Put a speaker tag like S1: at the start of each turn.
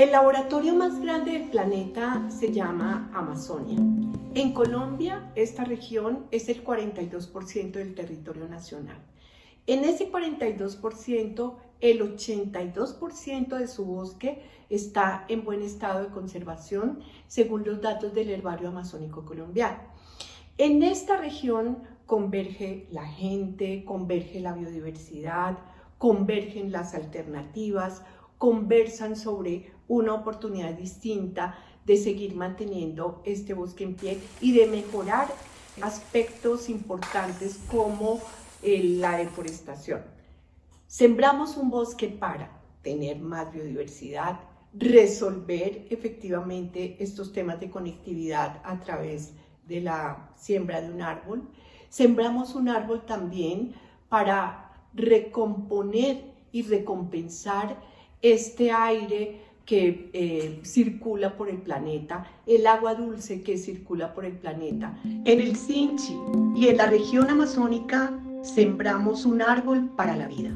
S1: El laboratorio más grande del planeta se llama Amazonia. En Colombia, esta región es el 42% del territorio nacional. En ese 42%, el 82% de su bosque está en buen estado de conservación, según los datos del Herbario Amazónico Colombiano. En esta región converge la gente, converge la biodiversidad, convergen las alternativas, conversan sobre una oportunidad distinta de seguir manteniendo este bosque en pie y de mejorar aspectos importantes como eh, la deforestación. Sembramos un bosque para tener más biodiversidad, resolver efectivamente estos temas de conectividad a través de la siembra de un árbol. Sembramos un árbol también para recomponer y recompensar este aire que eh, circula por el planeta, el agua dulce que circula por el planeta. En el Sinchi y en la región amazónica sembramos un árbol para la vida.